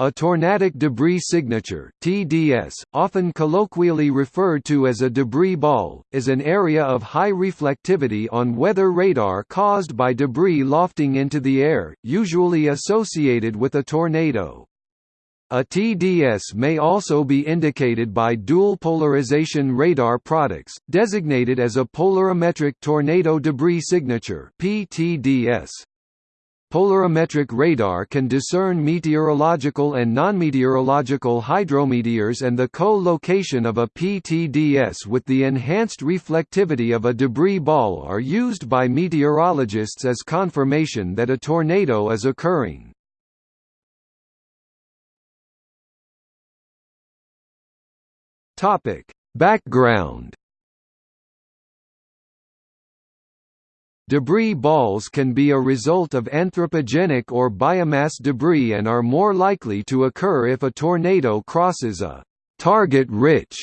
A tornadic debris signature (TDS), often colloquially referred to as a debris ball, is an area of high reflectivity on weather radar caused by debris lofting into the air, usually associated with a tornado. A TDS may also be indicated by dual polarization radar products, designated as a polarimetric tornado debris signature (PTDS). Polarimetric radar can discern meteorological and non-meteorological hydrometeors and the co-location of a PTDS with the enhanced reflectivity of a debris ball are used by meteorologists as confirmation that a tornado is occurring. Background Debris balls can be a result of anthropogenic or biomass debris and are more likely to occur if a tornado crosses a target-rich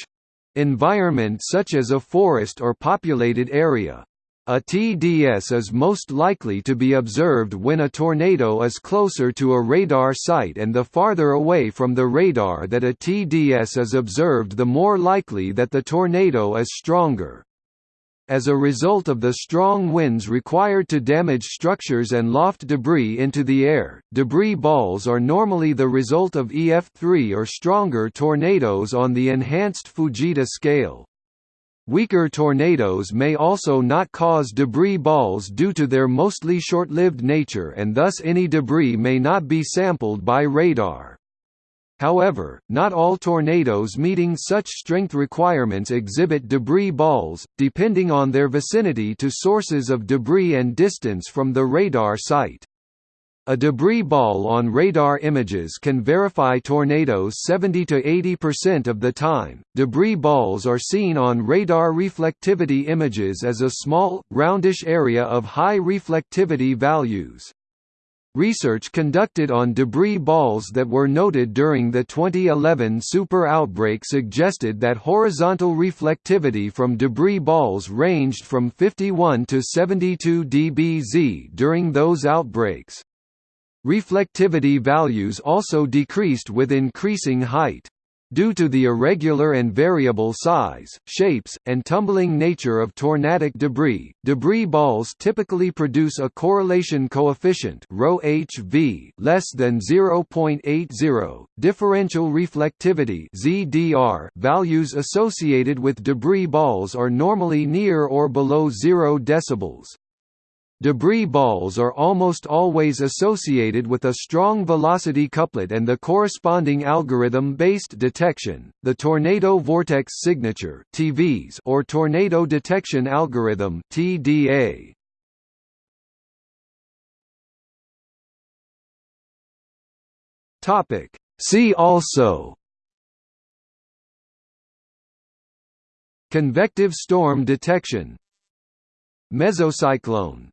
environment such as a forest or populated area. A TDS is most likely to be observed when a tornado is closer to a radar site and the farther away from the radar that a TDS is observed the more likely that the tornado is stronger. As a result of the strong winds required to damage structures and loft debris into the air, debris balls are normally the result of EF3 or stronger tornadoes on the enhanced Fujita scale. Weaker tornadoes may also not cause debris balls due to their mostly short-lived nature and thus any debris may not be sampled by radar. However, not all tornadoes meeting such strength requirements exhibit debris balls, depending on their vicinity to sources of debris and distance from the radar site. A debris ball on radar images can verify tornadoes 70 to 80% of the time. Debris balls are seen on radar reflectivity images as a small, roundish area of high reflectivity values. Research conducted on debris balls that were noted during the 2011 super outbreak suggested that horizontal reflectivity from debris balls ranged from 51 to 72 dBz during those outbreaks. Reflectivity values also decreased with increasing height. Due to the irregular and variable size, shapes, and tumbling nature of tornadic debris, debris balls typically produce a correlation coefficient (ρhv) less than 0.80. Differential reflectivity (ZDR) values associated with debris balls are normally near or below 0 decibels. Debris balls are almost always associated with a strong velocity couplet and the corresponding algorithm-based detection, the tornado vortex signature (TVS) or tornado detection algorithm (TDA). Topic: See also. Convective storm detection. Mesocyclone